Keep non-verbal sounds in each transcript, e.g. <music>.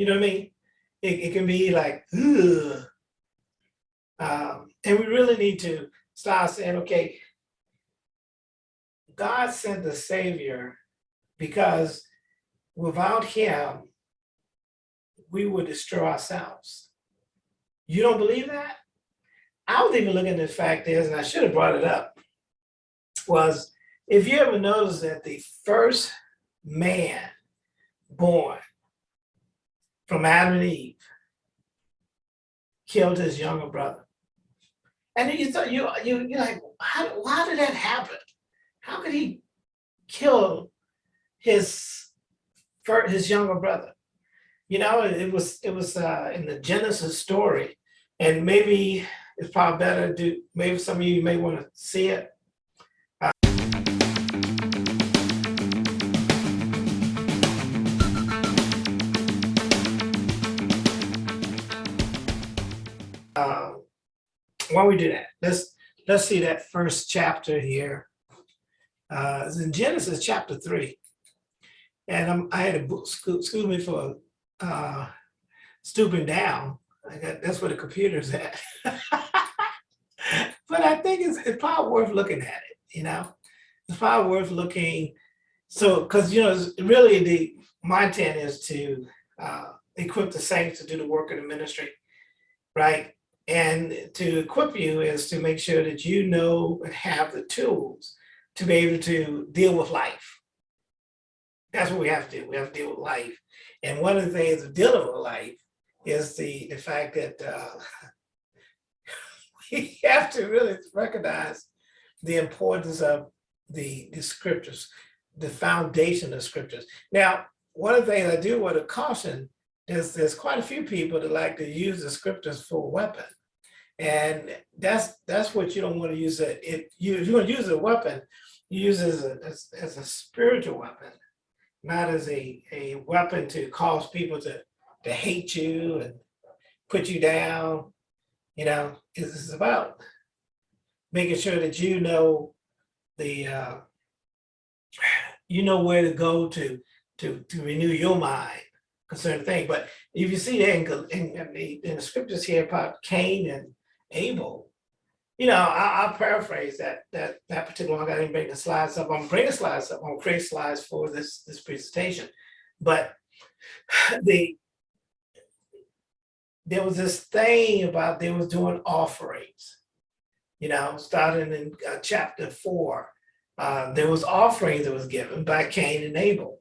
You know what I mean? It, it can be like. Um, and we really need to start saying, okay, God sent the Savior because without him, we would destroy ourselves. You don't believe that? I was even looking at the fact is, and I should have brought it up, was if you ever notice that the first man born from Adam and Eve killed his younger brother. And you thought you you you're like, how why did that happen? How could he kill his his younger brother? You know, it it was it was uh, in the Genesis story, and maybe it's probably better to do. Maybe some of you may want to see it. Why don't we do that? Let's let's see that first chapter here. Uh, it's in Genesis chapter three. And I'm, I had a book, excuse me for uh, stooping down. I got, that's where the computer's at. <laughs> but I think it's, it's probably worth looking at it, you know? It's probably worth looking. So, because, you know, really the, my intent is to uh, equip the saints to do the work of the ministry, right? And to equip you is to make sure that you know and have the tools to be able to deal with life. That's what we have to do. We have to deal with life. And one of the things of dealing with life is the, the fact that uh, <laughs> we have to really recognize the importance of the, the scriptures, the foundation of scriptures. Now, one of the things I do want to caution is there's quite a few people that like to use the scriptures for a weapon. And that's that's what you don't want to use it. If you, you want to use a weapon, you use it as a, as, as a spiritual weapon, not as a, a weapon to cause people to, to hate you and put you down. You know, it's about making sure that you know the, uh, <sighs> you know where to go to, to, to renew your mind concerning things. But if you see that in, in, in the, in the scriptures here about Cain and Abel, you know, I, I'll paraphrase that that that particular one. I didn't bring the slides up. I'm bringing slides up. I'm create slides for this this presentation. But <sighs> the there was this thing about they was doing offerings. You know, starting in uh, chapter four, uh, there was offerings that was given by Cain and Abel.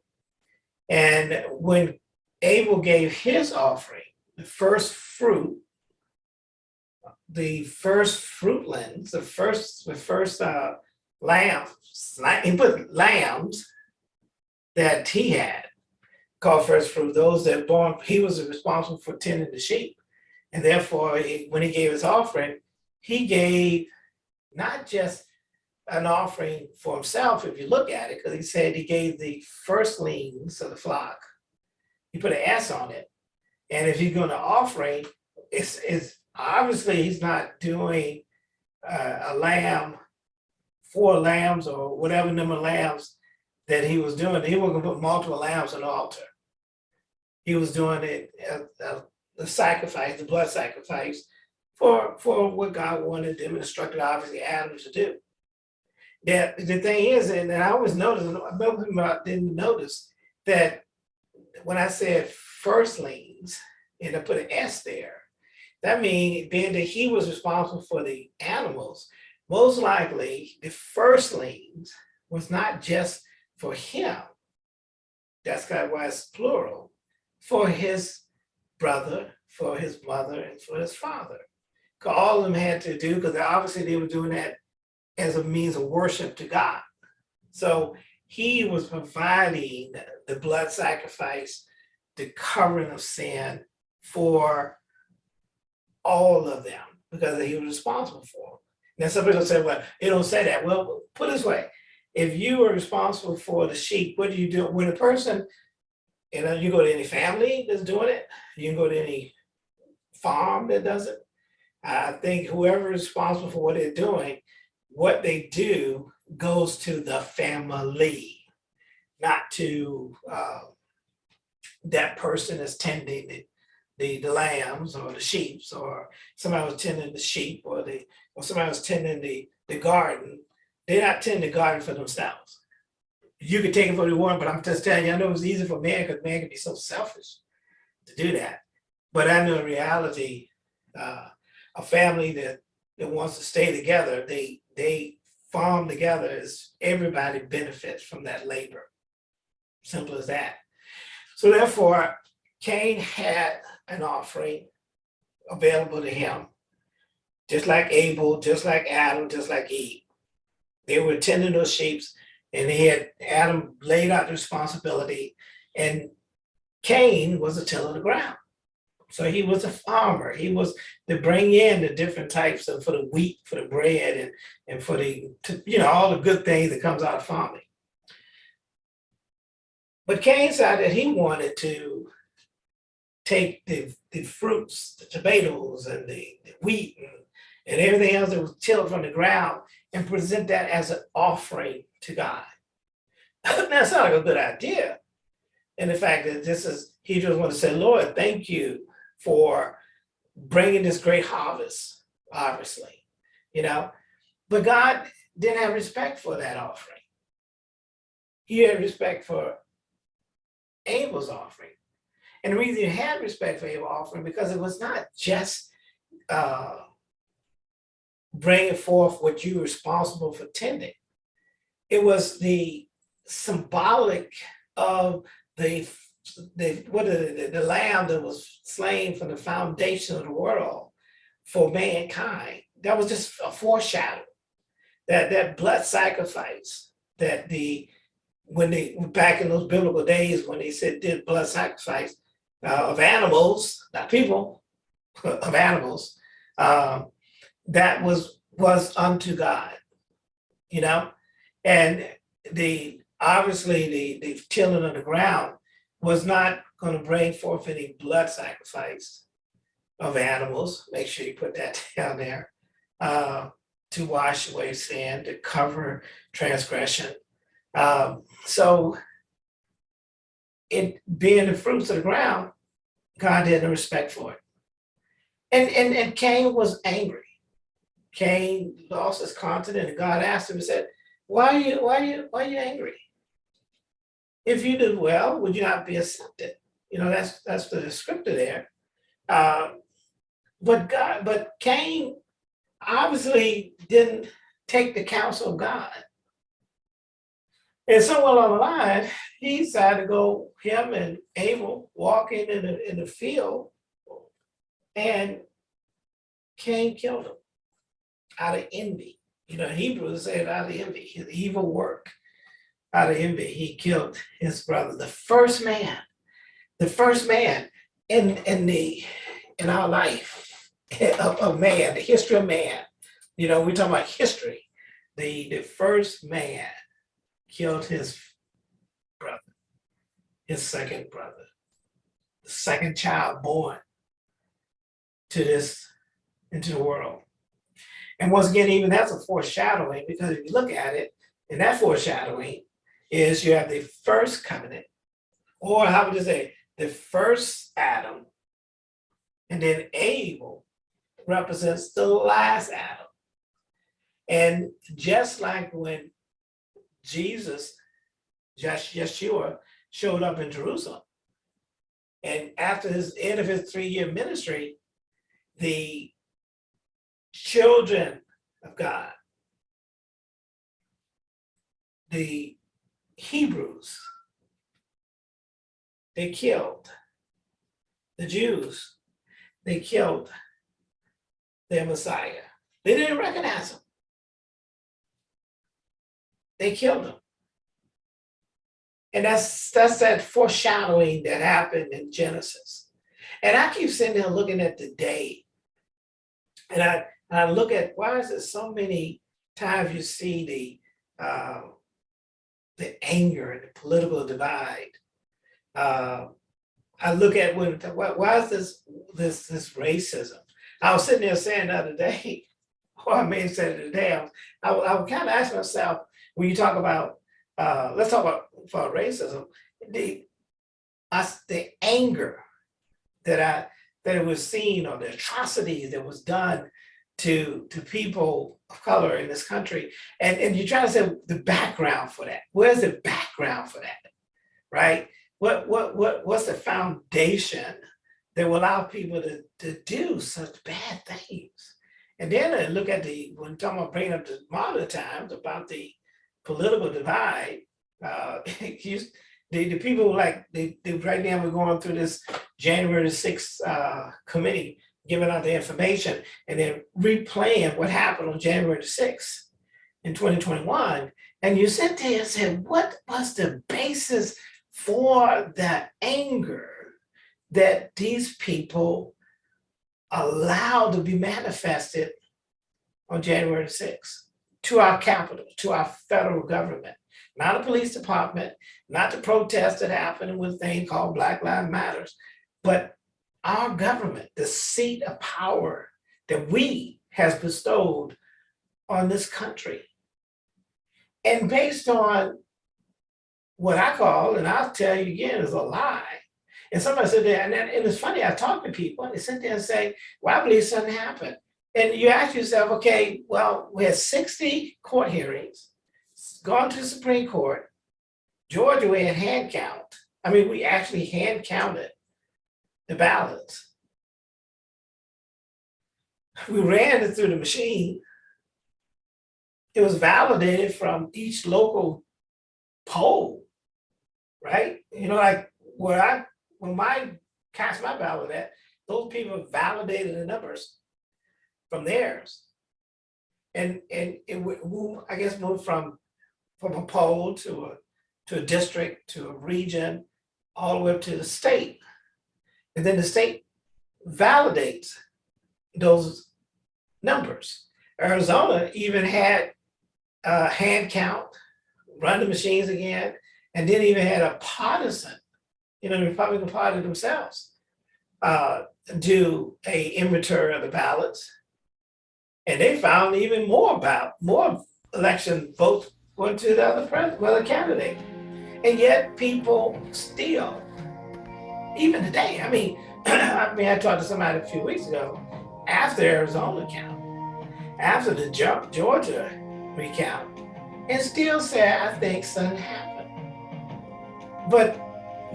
And when Abel gave his offering, the first fruit the first fruitlands, the first, the first uh, lambs, la- he put lambs that he had called first fruit, those that born, he was responsible for tending the sheep. And therefore, he- when he gave his offering, he gave not just an offering for himself, if you look at it, because he said he gave the firstlings of the flock. He put an S on it. And if you're going to offering, it's, it's obviously he's not doing uh, a lamb, four lambs or whatever number of lambs that he was doing. He wasn't put multiple lambs on the altar. He was doing it, the sacrifice, the blood sacrifice for, for what God wanted them instructed obviously Adam to do. That the thing is, and I always noticed, I didn't notice that when I said firstlings, and I put an S there, that means being that he was responsible for the animals, most likely the firstlings was not just for him. That's why it's plural, for his brother, for his mother, and for his father. all of them had to do, because obviously they were doing that as a means of worship to God. So he was providing the blood sacrifice, the covering of sin for all of them because he was responsible for them. Now some people say, well, it don't say that. Well, put it this way, if you are responsible for the sheep, what do you do? When a person, you know, you go to any family that's doing it, you can go to any farm that does it. I think whoever is responsible for what they're doing, what they do goes to the family, not to, uh, that person that's tending the, the, the lambs or the sheep, or somebody was tending the sheep, or the, or somebody was tending the, the garden, they're not tending the garden for themselves. You could take it for the one, but I'm just telling you, I know it's easy for man, because man can be so selfish to do that. But I know in reality, uh, a family that, that wants to stay together, they, they farm together as everybody benefits from that labor. Simple as that. So therefore, Cain had an offering available to him, just like Abel, just like Adam, just like Eve. They were tending those sheep and he had Adam laid out the responsibility and Cain was a tiller of the ground. So he was a farmer. He was to bring in the different types of for the wheat, for the bread, and and for the to, you know all the good things that comes out of farming. But Cain said that he wanted to take the the fruits, the tomatoes, and the, the wheat, and, and everything else that was tilled from the ground, and present that as an offering to God. <laughs> that sounds like a good idea. And the fact that this is, he just want to say, Lord, thank you for bringing this great harvest, obviously, you know, but God didn't have respect for that offering. He had respect for Abel's offering. And the reason you had respect for Abel's offering because it was not just uh, bringing forth what you were responsible for tending. It was the symbolic of the the what the, the lamb that was slain from the foundation of the world for mankind. That was just a foreshadow. That that blood sacrifice that the when they back in those biblical days when they said did blood sacrifice uh, of animals, not people, <laughs> of animals, uh, that was was unto God, you know, and the obviously the the tilling of the ground was not going to bring forth any blood sacrifice of animals. Make sure you put that <laughs> down there. Uh, to wash away sin, to cover transgression. Um, so it being the fruits of the ground, God had no respect for it. And, and, and Cain was angry. Cain lost his continent and God asked him and said, why are you, why are you, why are you angry? if you did well, would you not be accepted? You know, that's that's the descriptor there. Uh, but God, but Cain obviously didn't take the counsel of God. And somewhere along the line, he decided to go, him and Abel walking in the, in the field, and Cain killed him out of envy. You know, Hebrews said out of envy, his evil work out of envy, he killed his brother, the first man, the first man in, in the, in our life <laughs> of, of man, the history of man. You know, we're talking about history. The, the first man killed his brother, his second brother, the second child born to this, into the world. And once again, even that's a foreshadowing because if you look at it, and that foreshadowing, is you have the first covenant, or how would you say, the first Adam, and then Abel represents the last Adam. And just like when Jesus, Yeshua, showed up in Jerusalem, and after his end of his three-year ministry, the children of God, the Hebrews, they killed the Jews, they killed their Messiah. They didn't recognize him. They killed him. And that's that's that foreshadowing that happened in Genesis. And I keep sitting there looking at the day. And I, I look at why is it so many times you see the uh, the anger and the political divide. Uh, I look at when, why, why is this, this, this racism? I was sitting there saying the other day, <laughs> or I may have said it today, I was, I, I was kind of asking myself, when you talk about, uh, let's talk about, about racism, the, the anger that I that it was seen or the atrocities that was done to to people of color in this country. And, and you're trying to say the background for that. Where's the background for that? Right? What what what what's the foundation that will allow people to, to do such bad things? And then I look at the when talking about bringing up the modern times about the political divide, uh, <laughs> the, the people like, they, they, right now we're going through this January 6th uh, committee, giving out the information and then replaying what happened on January 6th in 2021. And you sit there and said, what was the basis for the anger that these people allowed to be manifested on January the 6th to our capital, to our federal government? not a police department, not the protests that happened with a thing called Black Lives Matters, but our government, the seat of power that we has bestowed on this country. And based on what I call, and I'll tell you again, is a lie. And somebody said that, and, and it's funny, I talk to people and they sit there and say, well, I believe something happened. And you ask yourself, okay, well, we had 60 court hearings gone to the Supreme Court. Georgia, we had hand count. I mean, we actually hand counted the ballots. We ran it through the machine. It was validated from each local poll, right? You know, like where I, when my cast my ballot at, those people validated the numbers from theirs. And and it would, I guess, move from from a poll to a, to a district, to a region, all the way up to the state. And then the state validates those numbers. Arizona even had a hand count, run the machines again, and then even had a partisan, you know, the Republican Party themselves, uh, do a inventory of the ballots. And they found even more about more election votes went to the other president, well, the candidate. And yet people still, even today, I mean, <clears throat> I mean, I talked to somebody a few weeks ago, after Arizona count, after the Georgia recount, and still said, I think something happened. But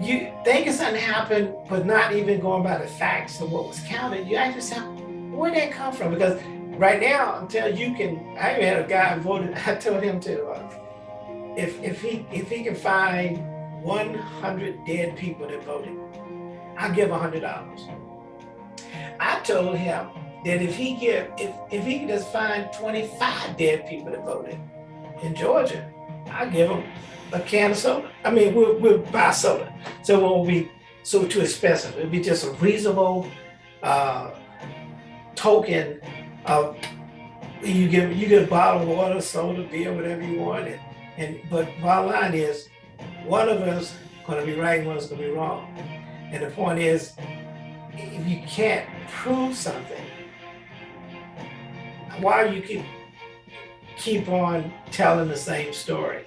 you thinking something happened, but not even going by the facts of what was counted, you actually yourself, where'd that come from? Because right now, until you can, I even had a guy voted, <laughs> I told him to, uh, if, if he if he can find 100 dead people that voted, I'll give $100. I told him that if he give, if, if he can just find 25 dead people that voted in Georgia, I'll give him a can of soda. I mean, we'll, we'll buy soda. So it won't be so too expensive. It'll be just a reasonable uh, token of you give you get a bottle of water, soda, beer, whatever you want, and, and but bottom line is, one of us gonna be right, one of us gonna be wrong. And the point is, if you can't prove something, why you keep keep on telling the same story?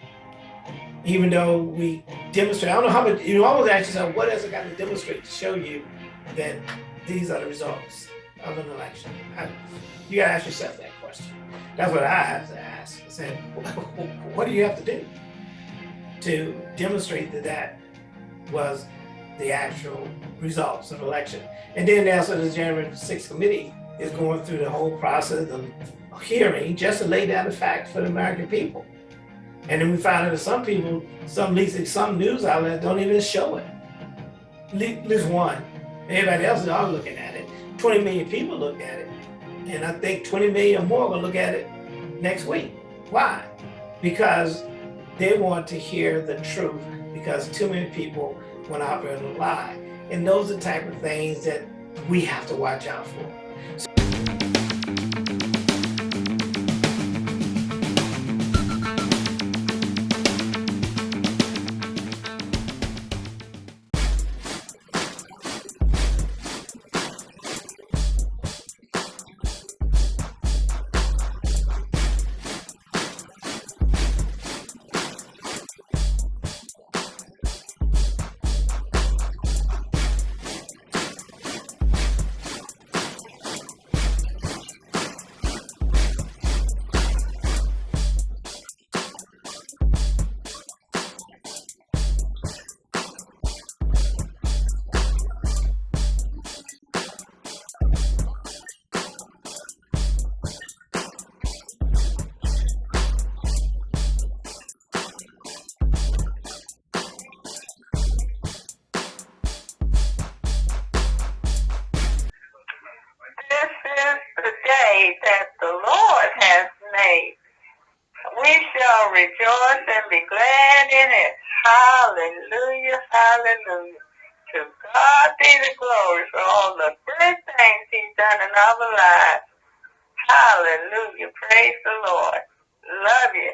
Even though we demonstrate, I don't know how much, you always ask yourself, what else I got to demonstrate to show you that these are the results of an election? I, you gotta ask yourself that question. That's what I have to ask. I said, <laughs> what do you have to do to demonstrate that that was the actual results of election? And then now, so the January 6th committee is going through the whole process of hearing just to lay down the facts for the American people. And then we find out that some people, some some news outlets don't even show it. At least one. Everybody else is all looking at it. 20 million people looked at it. And I think 20 million more will look at it next week. Why? Because they want to hear the truth because too many people went out there to lie. And those are the type of things that we have to watch out for. Rejoice and be glad in it. Hallelujah, hallelujah. To God be the glory for all the good things he's done in our lives. Hallelujah. Praise the Lord. Love you.